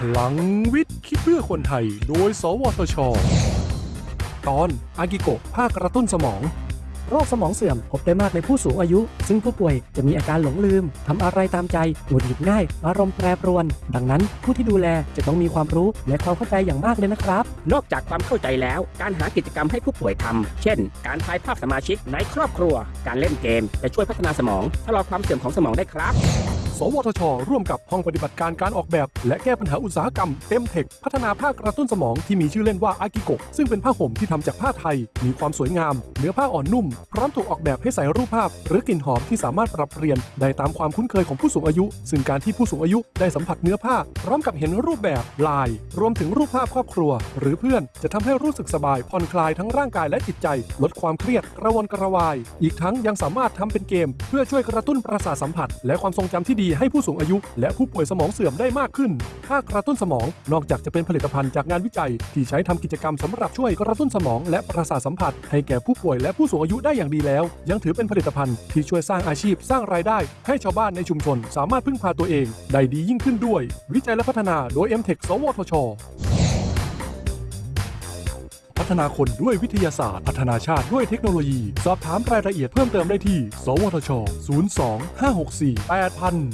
พลังวิทย์ คิดเพื่อคนไทย โดย สวทช ตอน อากิโกะภาคกระตุ้นสมอง โรคสมองเสื่อมพบได้มากในผู้สูงอายุ ซึ่งผู้ป่วยจะมีอาการหลงลืม ทำอะไรตามใจหงุดหงิดง่าย อารมณ์แปรปรวน ดังนั้นผู้ที่ดูแลจะต้องมีความรู้และความเข้าใจอย่างมากเลยนะครับ นอกจากความเข้าใจแล้ว การหากิจกรรมให้ผู้ป่วยทำ เช่น การถ่ายภาพสมาชิกในครอบครัว การเล่นเกม จะช่วยพัฒนาสมองชะลอความเสื่อมของสมองได้ครับ สวทช ร่วมกับห้องปฏิบัติการการออกแบบ และแก้ปัญหาอุตสาหกรรมเต็มเทคพัฒนาผ้ากระตุ้นสมองที่มีชื่อเล่นว่าอากิโกะซึ่งเป็นผ้าห่มที่ทำจากผ้าไทย มีความสวยงาม เนื้อผ้าอ่อนนุ่ม พร้อมถูกออกแบบให้ใส่รูปภาพ หรือกลิ่นหอมที่สามารถปรับเปลี่ยนได้ตามความคุ้นเคยของผู้สูงอายุ ซึ่งการที่ผู้สูงอายุได้สัมผัสเนื้อผ้า พร้อมกับเห็นรูปแบบลาย รวมถึงรูปภาพครอบครัว หรือเพื่อนจะทำให้รู้สึกสบายผ่อนคลายทั้งร่างกายและจิตใจ ลดความเครียดกระวนกระวาย อีกทั้งยังสามารถทำเป็นเกม เพื่อช่วยกระตุ้นประสาทสัมผัส และความทรงจำที่ดีให้ผู้สูงอายุ และผู้ป่วยสมองเสื่อมได้มากขึ้นถ้ากระตุ้นสมอง นอกจากจะเป็นผลิตภัณฑ์จากงานวิจัย ที่ใช้ทำกิจกรรมสำหรับช่วยกระตุ้นสมอง และประสาทสัมผัส ให้แก่ผู้ป่วยและผู้สูงอายุได้อย่างดีแล้ว ยังถือเป็นผลิตภัณฑ์ที่ช่วยสร้างอาชีพสร้างรายได้ ให้ชาวบ้านในชุมชน สามารถพึ่งพาตัวเอง ได้ดียิ่งขึ้นด้วย วิจัยและพัฒนาโดย m t e c h สวทชพั ฒนาคนด้วยวิทยาศาสตร์ พัฒนาชาติด้วยเทคโนโลยี สอบถามรายละเอียดเพิ่มเติมได้ที่ สวทช 02 564 8000